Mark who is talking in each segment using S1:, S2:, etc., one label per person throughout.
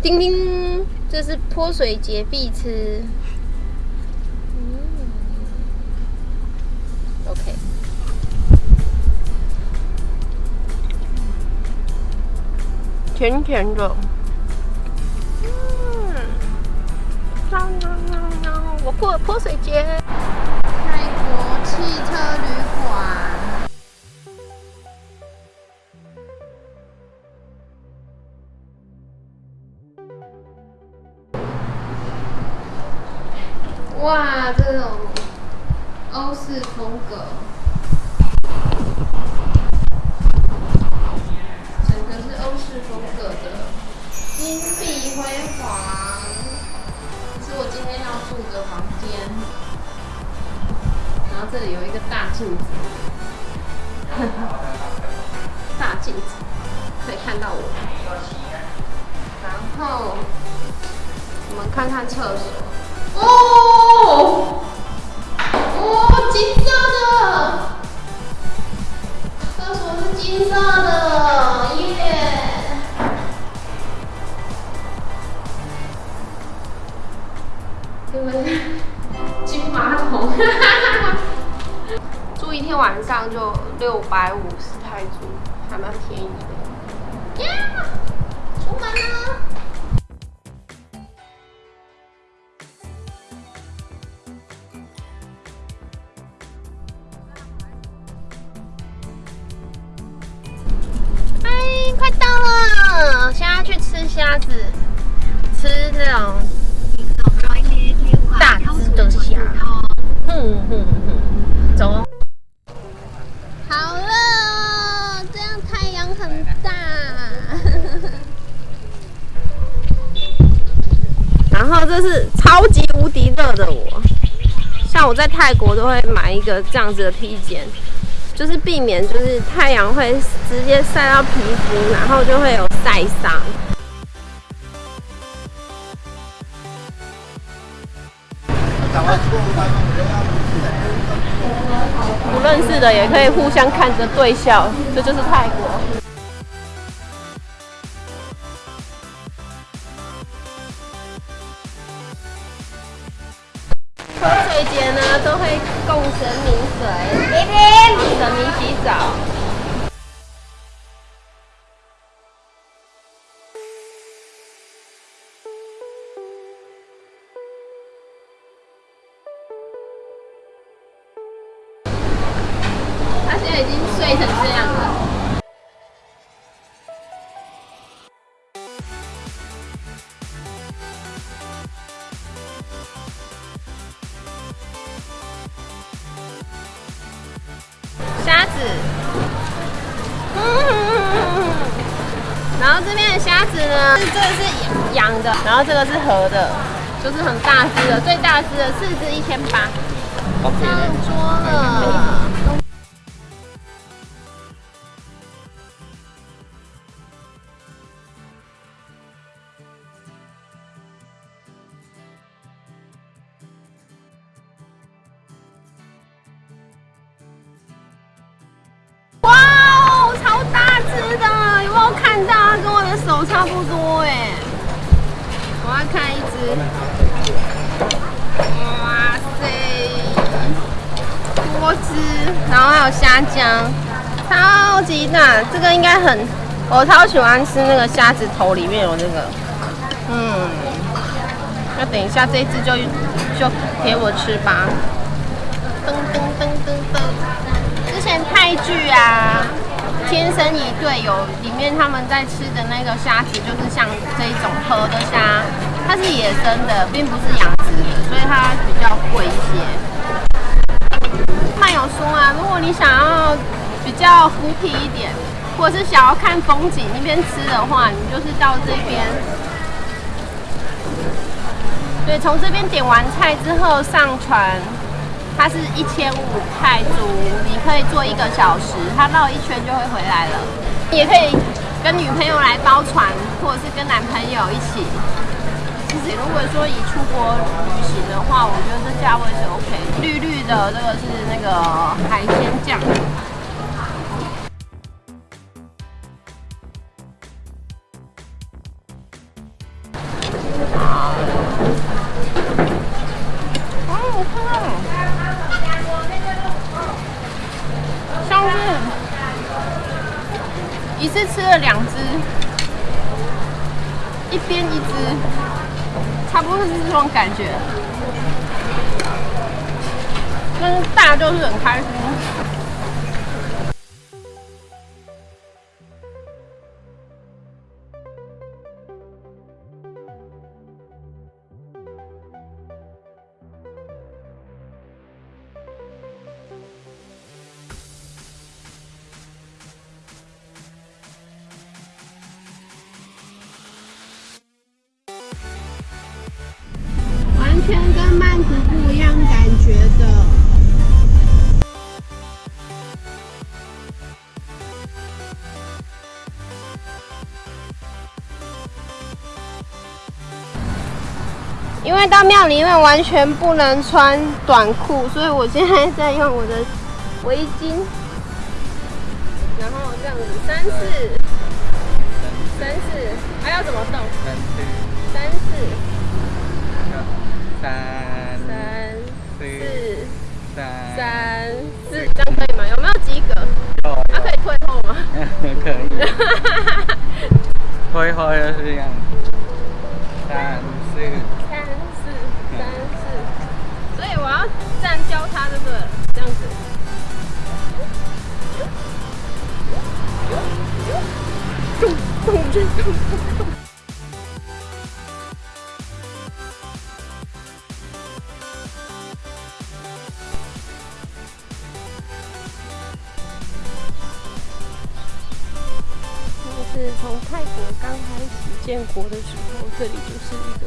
S1: 叮叮，这是泼水节必吃。嗯，OK。甜甜的。嗯，我过泼水节。泰国汽车旅哇，这种欧式风格，整个是欧式风格的，金碧辉煌，是我今天要住的房间。然后这里有一个大镜子，大镜子可以看到我。然后我们看看厕所。哦，哦，金色的，厕所是金色的，耶！因为金马桶，住一天晚上就六百五十泰铢，还蛮便宜的。呀，出门了。虾子吃那种大只的虾，哼哼哼，走。好了，这样太阳很大。然后这是超级无敌热的我，像我在泰国都会买一个这样子的披肩，就是避免就是太阳会直接晒到皮肤，然后就会有晒伤。认识的也可以互相看着对笑，这就是泰国。泼水节呢，都会供神明水，帮神明洗澡。睡成这样了。虾子，然后这边的虾子呢，这个是养的，然后这个是河的，就是很大只的，最大只的四只一千八，上桌了。然后还有虾浆，超级大，这个应该很，我超喜欢吃那个虾子头里面有那个，嗯，那等一下这一只就就给我吃吧，噔噔噔噔噔，之前泰剧啊。天生一对，有里面他们在吃的那个虾子，就是像这一种河的虾，它是野生的，并不是养殖的，所以它比较贵一些。漫友说啊，如果你想要比较浮皮一点，或者是想要看风景一边吃的话，你就是到这边。对，从这边点完菜之后上船。它是一千五泰铢，你可以坐一个小时，它绕一圈就会回来了。也可以跟女朋友来包船，或者是跟男朋友一起。其实，如果说以出国旅行的话，我觉得这价位是 OK。绿绿的这个是那个海鲜酱。啊！我看到了，香。一次吃了两只，一边一只。他不是这种感觉。但是大家就是很开心。
S2: 全跟曼谷不一样感觉的，
S1: 因为到庙里面完全不能穿短裤，所以我现在在用我的围巾，然后这样子三四三四，还要怎么动？三三四三三四，这样可以吗？有没有及格？
S3: 有。
S1: 它可以退后吗？
S3: 可以。退后就是这样。三四
S1: 三四三四，所以我要站交叉这个，这样子。咚咚咚咚咚。从泰国刚开始建国的时候，这里就是一个，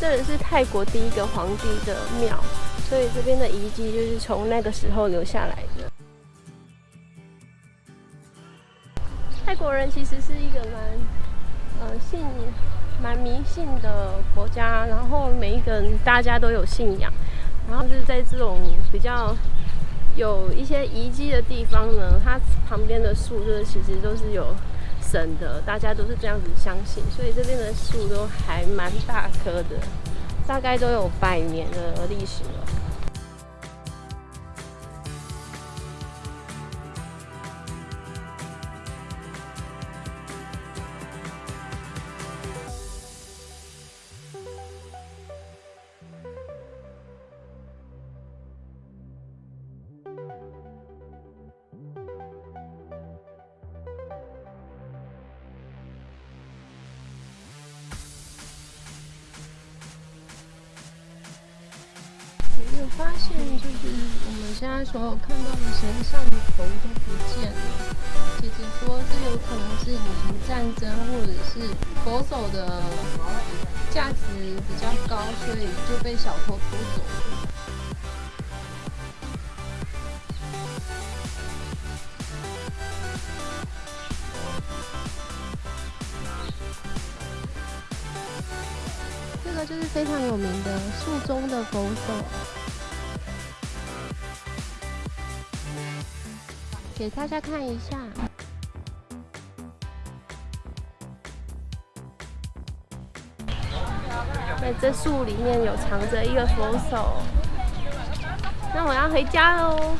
S1: 这里是泰国第一个皇帝的庙，所以这边的遗迹就是从那个时候留下来的。泰国人其实是一个蛮，呃，信蛮迷信的国家，然后每一个人大家都有信仰，然后就是在这种比较。有一些遗迹的地方呢，它旁边的树就是其实都是有真的，大家都是这样子相信，所以这边的树都还蛮大棵的，大概都有百年的历史了。我发现就是我们现在所有看到的神像的头都不见了。姐姐说这有可能是以前战争或者是佛手的价值比较高，所以就被小偷偷走了。这个就是非常有名的树中的佛手。给大家看一下，在这树里面有藏着一个佛手，那我要回家喽。